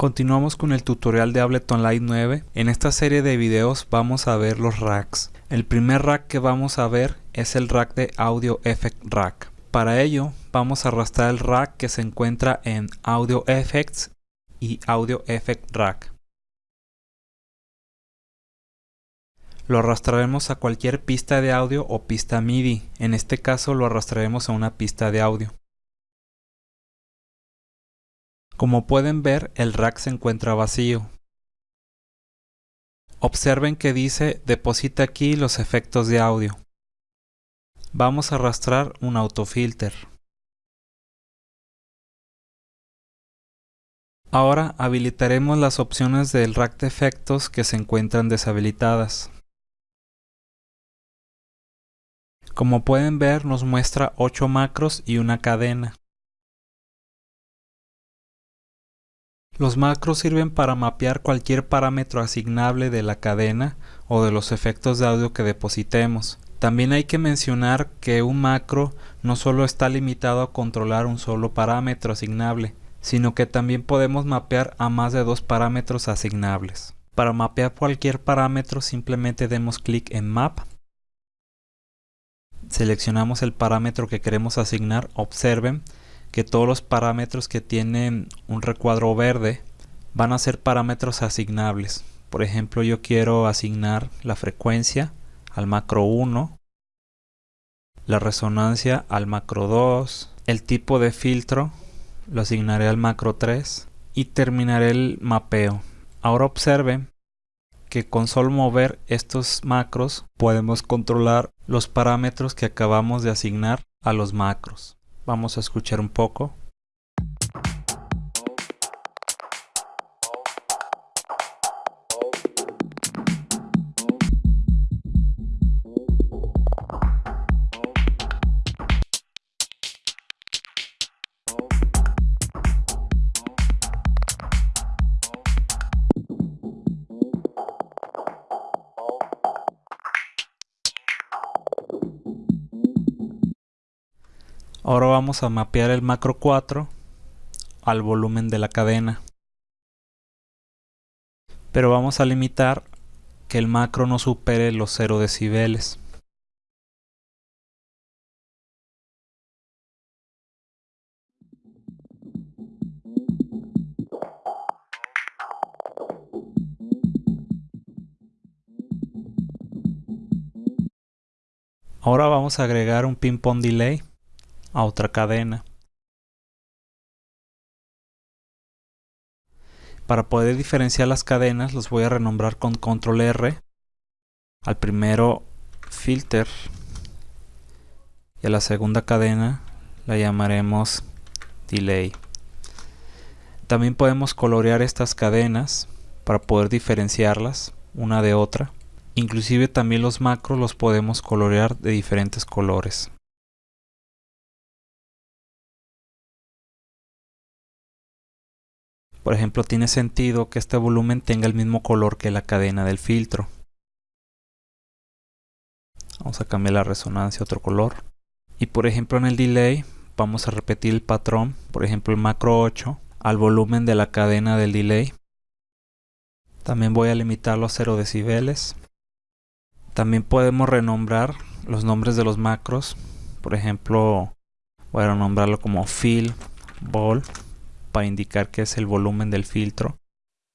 Continuamos con el tutorial de Ableton Live 9. En esta serie de videos vamos a ver los racks. El primer rack que vamos a ver es el rack de Audio Effect Rack. Para ello vamos a arrastrar el rack que se encuentra en Audio Effects y Audio Effect Rack. Lo arrastraremos a cualquier pista de audio o pista MIDI. En este caso lo arrastraremos a una pista de audio. Como pueden ver, el rack se encuentra vacío. Observen que dice deposita aquí los efectos de audio. Vamos a arrastrar un autofilter. Ahora habilitaremos las opciones del rack de efectos que se encuentran deshabilitadas. Como pueden ver nos muestra 8 macros y una cadena. Los macros sirven para mapear cualquier parámetro asignable de la cadena o de los efectos de audio que depositemos. También hay que mencionar que un macro no solo está limitado a controlar un solo parámetro asignable, sino que también podemos mapear a más de dos parámetros asignables. Para mapear cualquier parámetro simplemente demos clic en Map, seleccionamos el parámetro que queremos asignar, observen que todos los parámetros que tienen un recuadro verde van a ser parámetros asignables. Por ejemplo, yo quiero asignar la frecuencia al macro 1, la resonancia al macro 2, el tipo de filtro lo asignaré al macro 3 y terminaré el mapeo. Ahora observen que con solo mover estos macros podemos controlar los parámetros que acabamos de asignar a los macros. Vamos a escuchar un poco. Ahora vamos a mapear el macro 4 al volumen de la cadena. Pero vamos a limitar que el macro no supere los 0 decibeles. Ahora vamos a agregar un ping-pong delay a otra cadena. Para poder diferenciar las cadenas los voy a renombrar con control R. Al primero filter y a la segunda cadena la llamaremos delay. También podemos colorear estas cadenas para poder diferenciarlas una de otra. Inclusive también los macros los podemos colorear de diferentes colores. Por ejemplo, tiene sentido que este volumen tenga el mismo color que la cadena del filtro. Vamos a cambiar la resonancia a otro color. Y por ejemplo en el delay vamos a repetir el patrón, por ejemplo el macro 8, al volumen de la cadena del delay. También voy a limitarlo a 0 decibeles. También podemos renombrar los nombres de los macros. Por ejemplo, voy a renombrarlo como fill, ball para indicar que es el volumen del filtro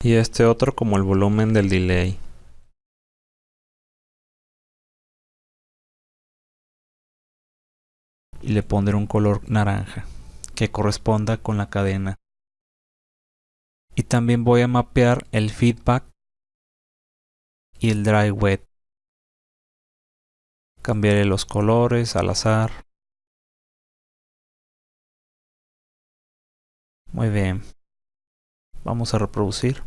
y este otro como el volumen del delay. Y le pondré un color naranja que corresponda con la cadena. Y también voy a mapear el feedback y el dry wet. Cambiaré los colores al azar. Muy bien. Vamos a reproducir.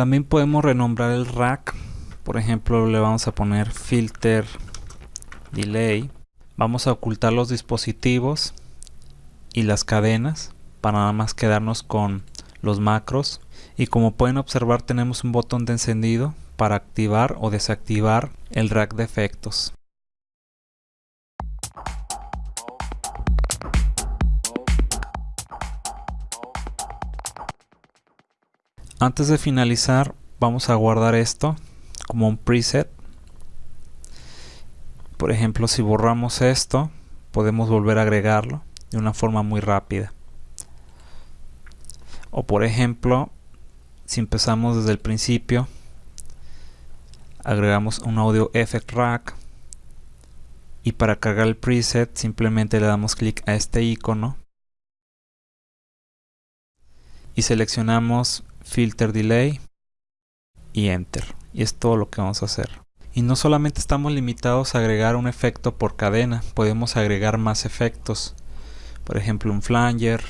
También podemos renombrar el rack. Por ejemplo, le vamos a poner filter delay. Vamos a ocultar los dispositivos y las cadenas para nada más quedarnos con los macros. Y como pueden observar tenemos un botón de encendido para activar o desactivar el rack de efectos. Antes de finalizar vamos a guardar esto como un preset. Por ejemplo si borramos esto podemos volver a agregarlo de una forma muy rápida. O por ejemplo si empezamos desde el principio agregamos un audio effect rack y para cargar el preset simplemente le damos clic a este icono y seleccionamos filter delay y enter. Y es todo lo que vamos a hacer. Y no solamente estamos limitados a agregar un efecto por cadena podemos agregar más efectos. Por ejemplo un flanger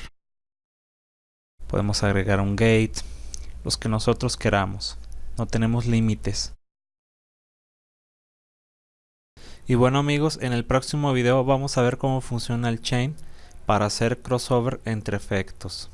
podemos agregar un gate los que nosotros queramos. No tenemos límites. Y bueno amigos en el próximo video vamos a ver cómo funciona el chain para hacer crossover entre efectos